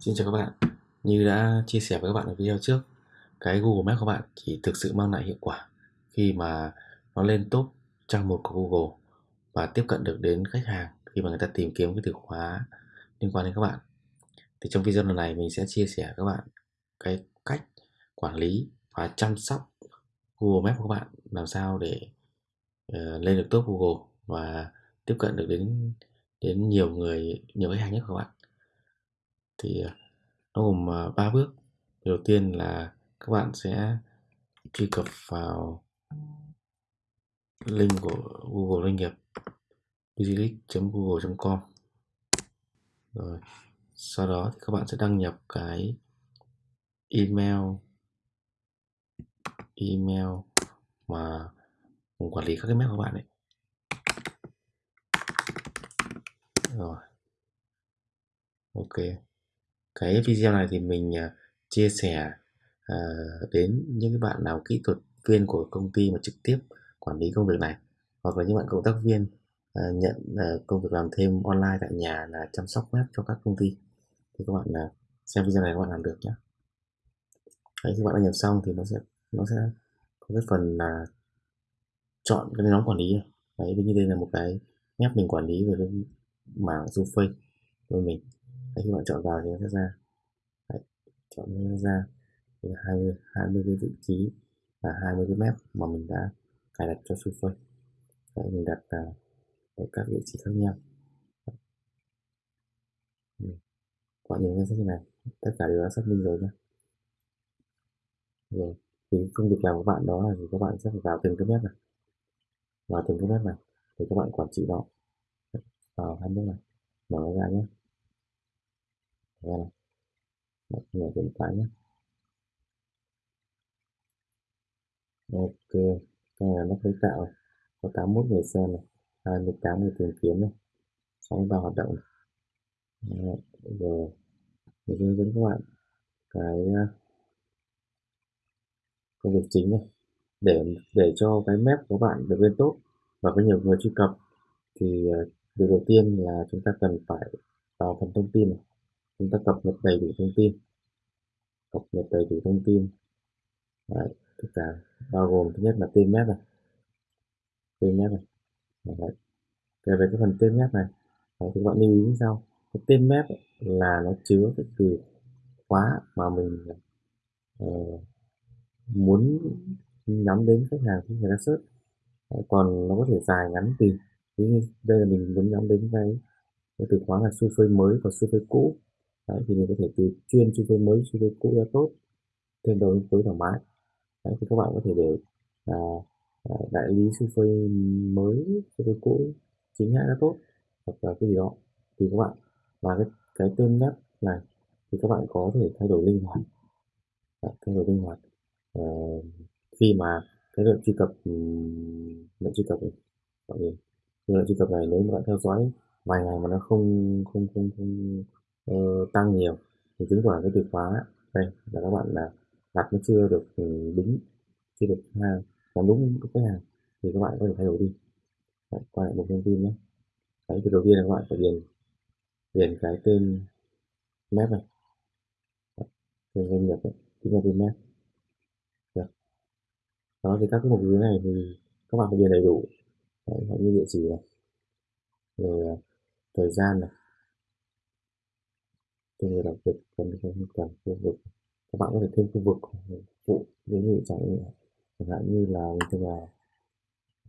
Xin chào các bạn. Như đã chia sẻ với các bạn ở video trước, cái Google Maps của bạn chỉ thực sự mang lại hiệu quả khi mà nó lên top trang một của Google và tiếp cận được đến khách hàng khi mà người ta tìm kiếm cái từ khóa liên quan đến các bạn. Thì trong video lần này mình sẽ chia sẻ các bạn cái cách quản lý và chăm sóc Google Maps của các bạn làm sao để uh, lên được top Google và tiếp cận được đến đến nhiều người nhiều khách hàng nhất của các bạn thì ờ, nó gồm ờ, ba bước. Đầu tiên là các bạn sẽ truy cập vào link của Google doanh nghiệp business google com. Rồi, sau đó thì các bạn sẽ đăng nhập cái email email mà quản lý các cái mail của bạn ấy. Rồi. Ok cái video này thì mình à, chia sẻ uh, đến những bạn nào kỹ thuật viên của công ty mà trực tiếp quản lý công việc này hoặc là những bạn cộng tác viên uh, nhận uh, công việc làm thêm online tại nhà là chăm sóc web cho các công ty. Thì các bạn uh, xem video này các bạn làm được nhé Đấy, khi bạn đã nhập xong thì nó sẽ nó sẽ có cái phần là chọn cái nhóm quản lý. Đấy, như đây là một cái map mình quản lý về cái mảng surface của mình. Đấy, khi bạn chọn vào thì nó sẽ ra. Đấy, chọn nó ra. Thì 20 20 cái vị trí và 20 cái map mà mình đã cài đặt cho Surface Đấy, mình đặt uh, ở ờ, các vị trí khác nhau. Quả những danh sách như này tất cả đều đã xác minh rồi nhé rồi thì công việc làm của bạn đó là thì các bạn sẽ phải vào từng cái map này. Vào từng cái map này để các bạn quản trị nó. Vào hai bước này. Mở ra nhé ra. Này người mở điện nhé ok cái này nó khởi tạo có 81 người xem này 28 người tìm kiếm này 63 hoạt động. Này. Đấy, rồi mình hướng dẫn các bạn cái à, công việc chính này. Để để cho cái map của bạn được lên tốt và có nhiều người truy cập thì à, việc đầu tiên là chúng ta cần phải vào phần thông tin này chúng ta cập nhật đầy đủ thông tin. Cập nhật đầy đủ thông tin. Đấy, tất cả bao gồm thứ nhất là tên map này. Tên map này. Đấy. về cái phần tên map này Đấy, thì các bạn lưu ý như sau. Cái tên map là nó chứa cái từ khóa mà mình uh, muốn nhắm đến khách hàng khi người ta search. Đấy, còn nó có thể dài ngắn tùy ví như đây là mình muốn nhắm đến cái, cái từ khóa là xu phơi mới và xu phơi cũ. Đấy, thì mình có thể từ chuyên xu phơi mới xu cũ ra tốt thêm đầu phối thoải mái. Đấy, thì các bạn có thể để à, à đại lý xu phơi mới xu cũ chính hãng ra tốt hoặc là cái gì đó. Thì các bạn và cái, cái tên web này thì các bạn có thể thay đổi linh hoạt. Đấy, thay đổi linh hoạt. À, khi mà cái lượng truy cập lượng truy cập này mọi người lượng truy cập này nếu mà bạn theo dõi vài ngày mà nó không không không không uh, tăng nhiều. Thì chứng tỏ cái từ khóa đây là các bạn là đặt nó chưa được ừ, đúng chưa được hàng làm đúng cái khách hàng thì các bạn có thể thay đổi đi. Đấy, quay lại một thông tin nhé. Đấy thì đầu tiên là các bạn phải điền điền cái tên map này. Tên doanh nghiệp ấy, chính là tên map. Được. Đó thì các cái mục dưới này thì các bạn phải điền đầy đủ. Đấy, như địa chỉ này. Rồi à, thời gian này từ người làm việc cần không cần khu vực. Các bạn có thể thêm khu vực phụ ví dụ chẳng chẳng hạn như là như là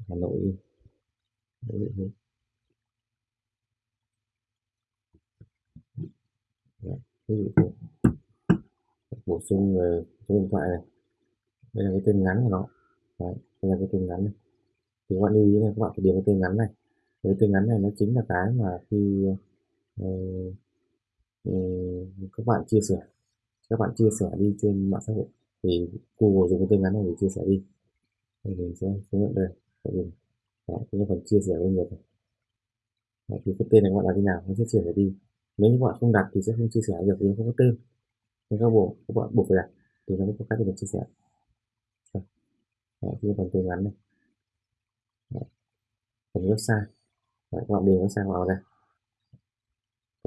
Hà Nội đấy, ví dụ như dạ, ví dụ dạ, bổ sung về số điện thoại này. Đây là cái tên ngắn của nó. Đấy, đây là cái tên ngắn này. Thì các bạn lưu ý này các bạn phải điền cái tên ngắn này. Cái tên ngắn này nó chính là cái mà khi uh, các bạn chia sẻ các bạn chia sẻ đi trên mạng xã hội. Thì Google dùng cái tên ngắn này để chia sẻ đi. Thì mình sẽ hướng dẫn đây. Tại vì đó, cái phần chia sẻ doanh nghiệp này thì cái tên này các bạn đặt thế nào nó sẽ chia sẻ đi. Nếu như các bạn không đặt thì sẽ không chia sẻ được vì không có tên. Nên các bộ các bạn buộc phải đặt. Thì nó mới có cách để chia sẻ. Đó, cái phần tên ngắn này. Đấy, phần website. Đấy, các bạn điền website vào đây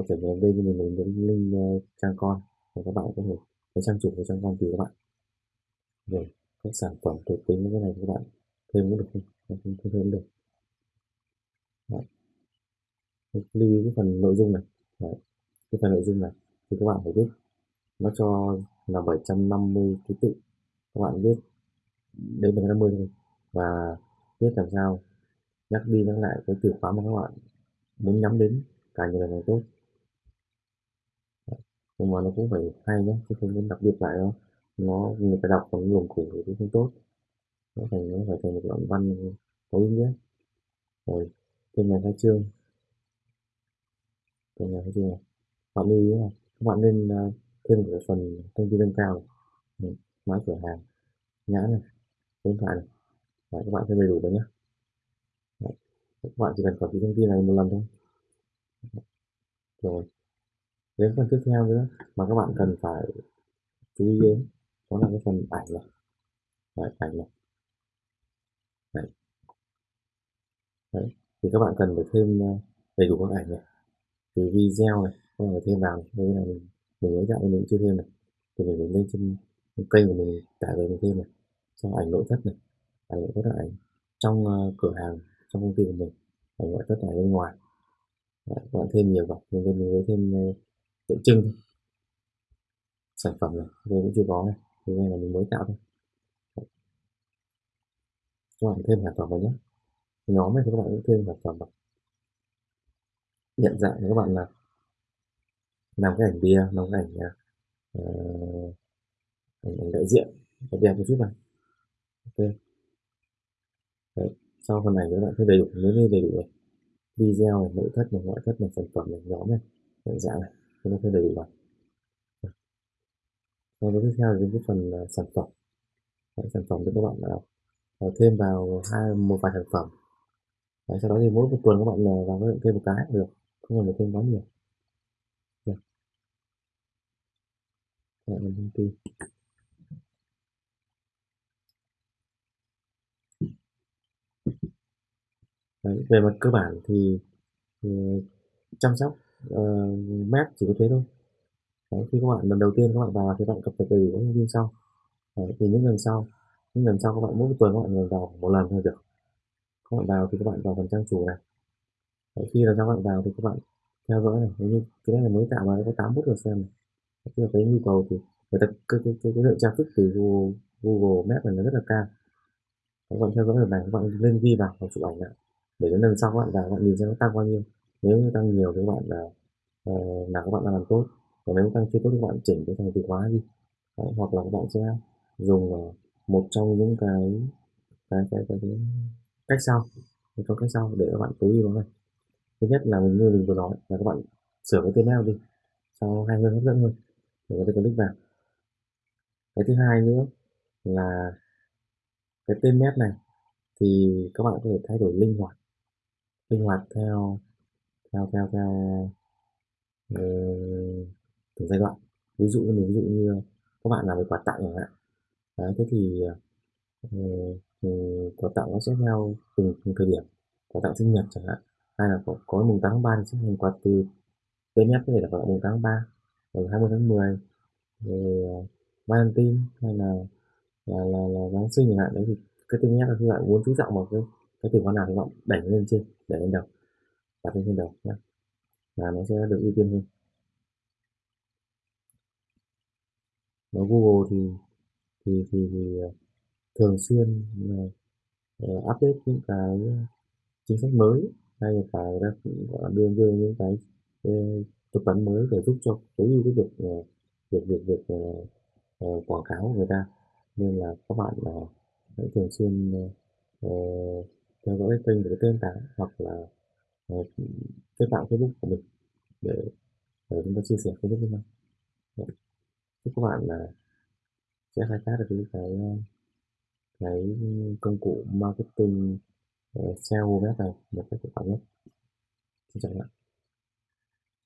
có thể vào đây mình lấy đến link uh, trang ờ, con và các bạn có thể cái trang chủ của trang con tùy các bạn. Rồi các sản phẩm thuộc tính thế này các bạn thêm cũng được không? Không thêm, thêm được. Đấy. lưu ý cái phần nội dung này. Đấy. cái phần nội dung này thì các bạn phải biết. Nó cho là 750 ký tự. Các bạn viết đến 750 thôi. Và biết làm sao nhắc đi nhắc lại cái từ khóa mà các bạn muốn nhắm đến. Càng nhiều càng tốt nhưng mà nó cũng phải hay nhé chứ không nên đặc biệt lại đâu nó người ta đọc còn luồng củ thì cũng không tốt. Nó thành nó phải thành một đoạn văn có ý nghĩa. Rồi thêm này khai trương. Thêm này khai trương này. Bạn lưu ý là các bạn nên à, thêm một cái phần thông tin nâng cao này. Ừ, mã cửa hàng nhãn này số điện thoại này. Đấy, các bạn thêm đầy đủ vào nhé Đấy. các bạn chỉ cần copy thông tin này một lần thôi. Rồi đến phần tiếp theo nữa mà các bạn cần phải chú ý đến đó là cái phần ảnh này. Đấy, ảnh này. Đấy. Đấy. thì các bạn cần phải thêm ờ, đầy đủ các ảnh này. Từ video này các bạn phải thêm vào đây là mình mình mới dạy mình chưa thêm này. Thì mình phải lên trên kênh của mình tải về mình thêm này. Cho ảnh nội thất này. Ảnh nội thất là ảnh trong uh, cửa hàng trong công ty của mình. Ảnh nội thất ở bên ngoài. Đấy, các bạn thêm nhiều vào. Nhưng mình mới thêm uh, tượng trưng sản phẩm này đây cũng chưa có này thì đây là mình mới tạo thôi. Các bạn thêm sản phẩm vào nhé. Nhóm này thì các bạn cũng thêm sản phẩm vào. Nhận dạng các bạn là làm cái ảnh bia làm cái ảnh uh, ảnh, ảnh đại diện. Đẹp một chút này. Ok. Đấy. sau phần này các bạn thêm đầy đủ nếu như đầy đủ này. Video này nội thất này ngoại thất này sản phẩm này nhóm này nhận dạng này chúng nó thêm đầy đủ vào và tiếp theo là cái phần uh, sản phẩm. Đấy, sản phẩm thì các bạn uh, thêm vào hai một vài sản phẩm. Đấy, sau đó thì mỗi một tuần các bạn uh, vào thêm một cái được không cần phải thêm quá nhiều. Đấy. Đấy, mình thông tin. Đấy, về mặt cơ bản thì, thì chăm sóc uh, map chỉ có thế thôi. Đấy, khi các bạn lần đầu tiên các bạn vào thì các bạn cập nhật đầy đủ thông tin sau. Đấy, thì những lần sau những lần sau các bạn mỗi tuần các bạn vào một lần thôi được. Các bạn vào thì các bạn vào phần trang chủ này. Đấy, khi là các bạn vào thì các bạn theo dõi này. Nếu như cái này mới tạo mà có 8 phút rồi xem này. Tức là cái nhu cầu thì người ta cái cái cái, cái lượng traffic từ Google, Google Maps này nó rất là cao. Các bạn theo dõi lần này các bạn lên ghi vào và chụp ảnh lại. Để đến lần sau các bạn vào các bạn nhìn xem nó tăng bao nhiêu nếu như tăng nhiều thì các bạn là ờ, là các bạn đang làm tốt còn nếu tăng chưa tốt thì các bạn chỉnh cái thành từ khóa đi. Đấy, hoặc là các bạn sẽ dùng ờ, một trong những cái cái cái, cái, cái cách sau. Một trong cách sau để các bạn tối ưu nó này thứ nhất là mình như mình vừa nói là các bạn sửa cái tên mail đi cho hay hơn hấp dẫn hơn để có thể click vào. Cái thứ hai nữa là cái tên map này thì các bạn có thể thay đổi linh hoạt linh hoạt theo theo theo theo uh, từng giai đoạn. Ví dụ như ví dụ như các bạn làm về quà tặng chẳng hạn. Đấy thế thì ờ, uh, quà tặng nó sẽ theo từng, từng thời điểm. Quà tặng sinh nhật chẳng hạn hay là có, có mùng 8 tháng 3 thì sẽ thành quà từ TMF có thể là quà mùng 8 tháng 3 rồi 20 tháng 10 rồi uh, Valentine hay là là là, là Giáng sinh chẳng hạn. Đấy thì cái TMF là khi bạn muốn chú trọng vào cái cái từ khóa nào thì bạn đẩy lên trên để lên đầu đặt lên trên đầu nhé là nó sẽ được ưu tiên hơn. Và Google thì thì thì, thì ờ, thường xuyên uh, update những cái chính sách mới hay là phải đưa đưa những cái tập vấn mới để giúp cho tối ưu cái việc uh, việc việc việc uh, uh, quảng cáo của người ta. Nên là các bạn uh, hãy thường xuyên uh, theo dõi kênh của tên tảng hoặc là uh, kết bạn Facebook của mình để, để chúng ta chia sẻ Facebook với nhau. Chúc các bạn là sẽ khai thác được cái cái công cụ marketing ờ, uh, SEO web này một cách hiệu quả nhất. Xin chào các bạn.